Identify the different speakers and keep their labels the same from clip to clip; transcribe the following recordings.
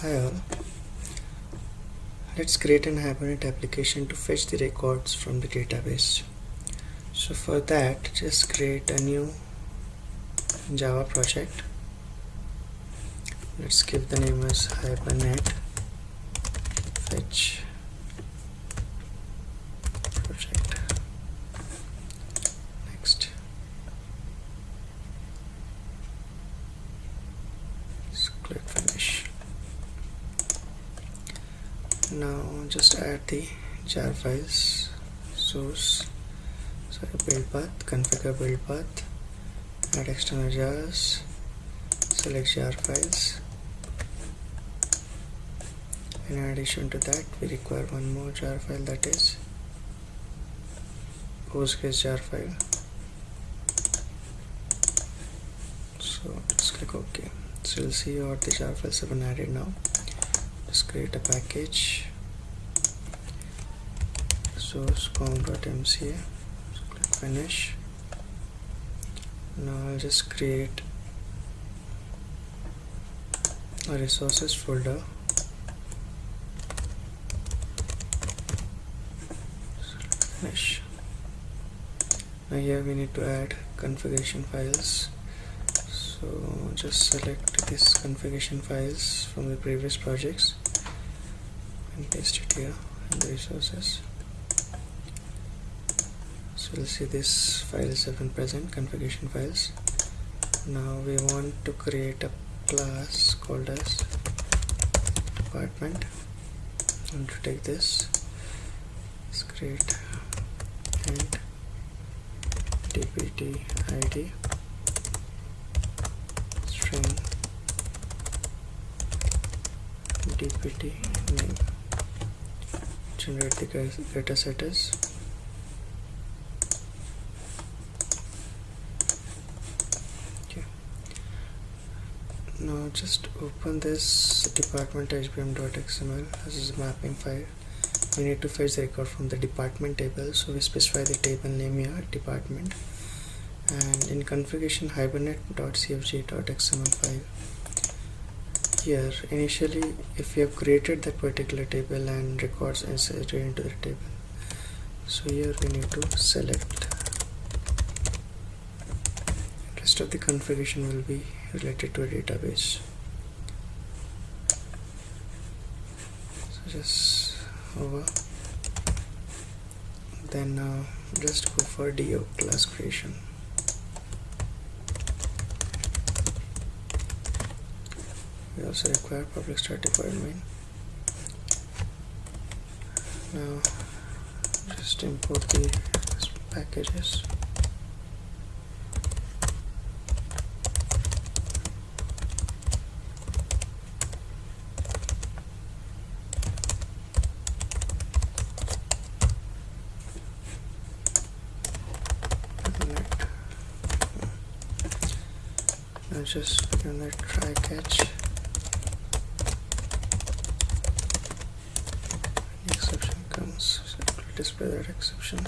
Speaker 1: Hi all. Let's create an Hibernate application to fetch the records from the database. So for that, just create a new Java project. Let's give the name as Hibernate fetch project. Next. Let's click finish. Now just add the jar files, source, sorry build path, configure build path, add external jars, select jar files. In addition to that, we require one more jar file that is Postgres jar file. So just click OK. So you'll see what the jar files have been added now. Just create a package source com.mca so click finish. Now I'll just create a resources folder. Finish. Now here we need to add configuration files. So just select this configuration files from the previous projects and paste it here in the resources so you'll see this files have been present configuration files. Now we want to create a class called as department. And to take this let's create and dpt id string dpt name. Generate the data set as now just open this department hbm.xml this is a mapping file. We need to fetch the record from the department table. So we specify the table name here department and in configuration hibernate.cfg.xml file. Here initially if you have created that particular table and records inserted into the table so here we need to select rest of the configuration will be related to a database. So just over. Then uh, just go for do class creation. We also require public static void main now just import the packages now just the try catch. Any exception comes so display that exception.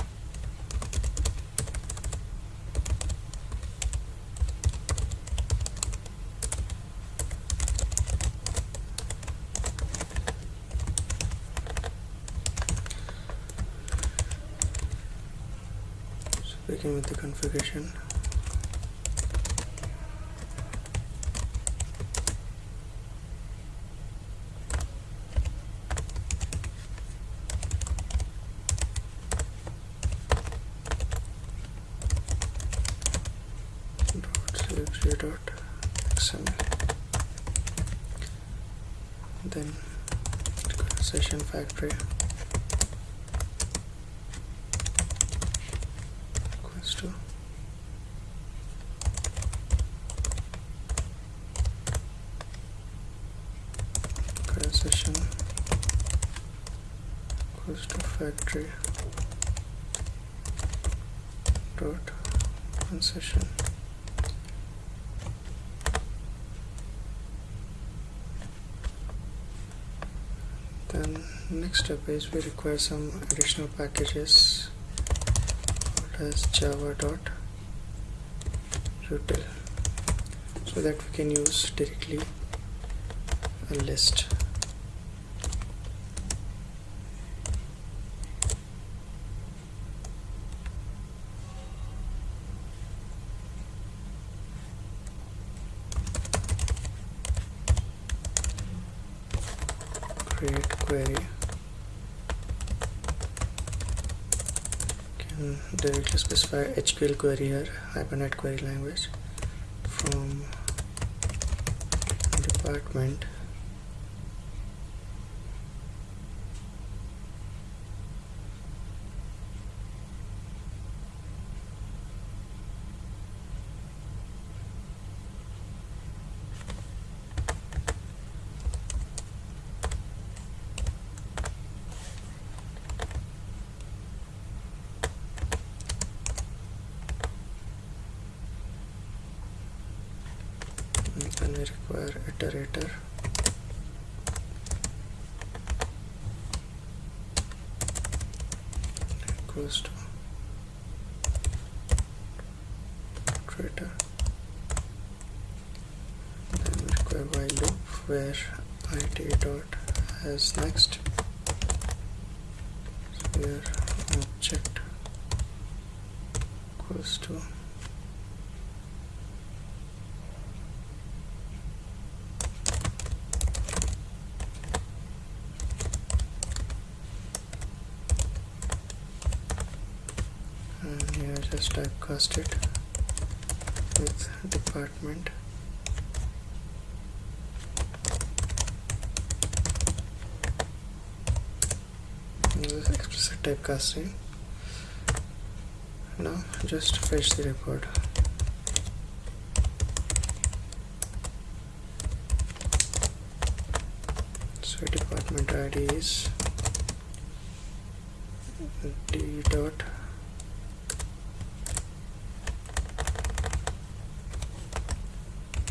Speaker 1: So begin with the configuration cfg.xml then session factory equals to current session equals to factory. Dot. One session next step is we require some additional packages. As java dot util so that we can use directly a list create query. Can directly specify HQL query here Hibernate query language from department and then we require iterator. Equals to iterator. Then we require while loop where it dot has next. So here object. Equals to just typecast it with department. Explicit typecasting now just fetch the record. So department id is d dot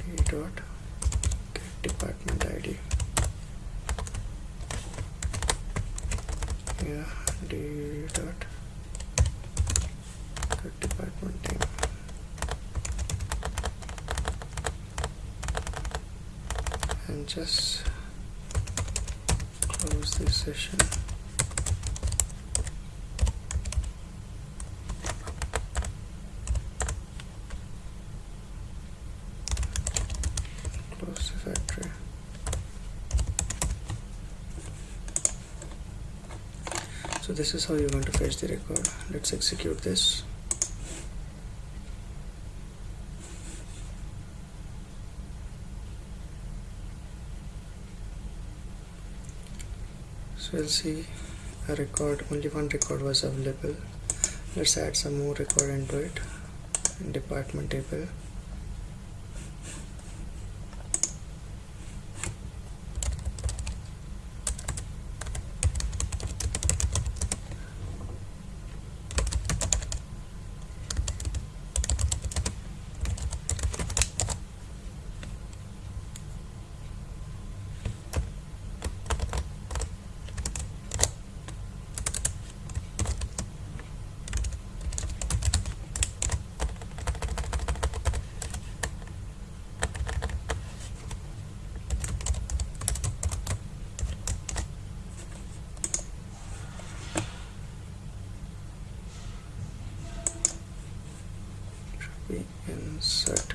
Speaker 1: d dot get department id yeah d dot get department name and just close this session close the factory. So this is how you're going to fetch the record. Let's execute this. So we'll see. A record only one record was available. Let's add some more record into it in department table we insert.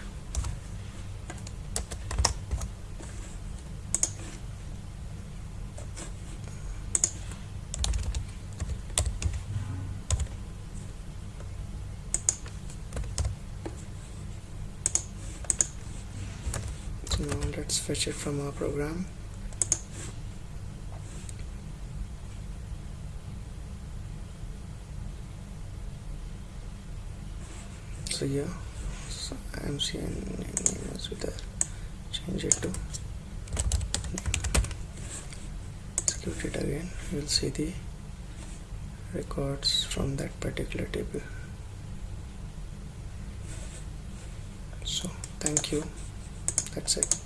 Speaker 1: So now let's fetch it from our program so so I'm seeing is with change it to execute it again. You'll see the records from that particular table. So thank you. That's it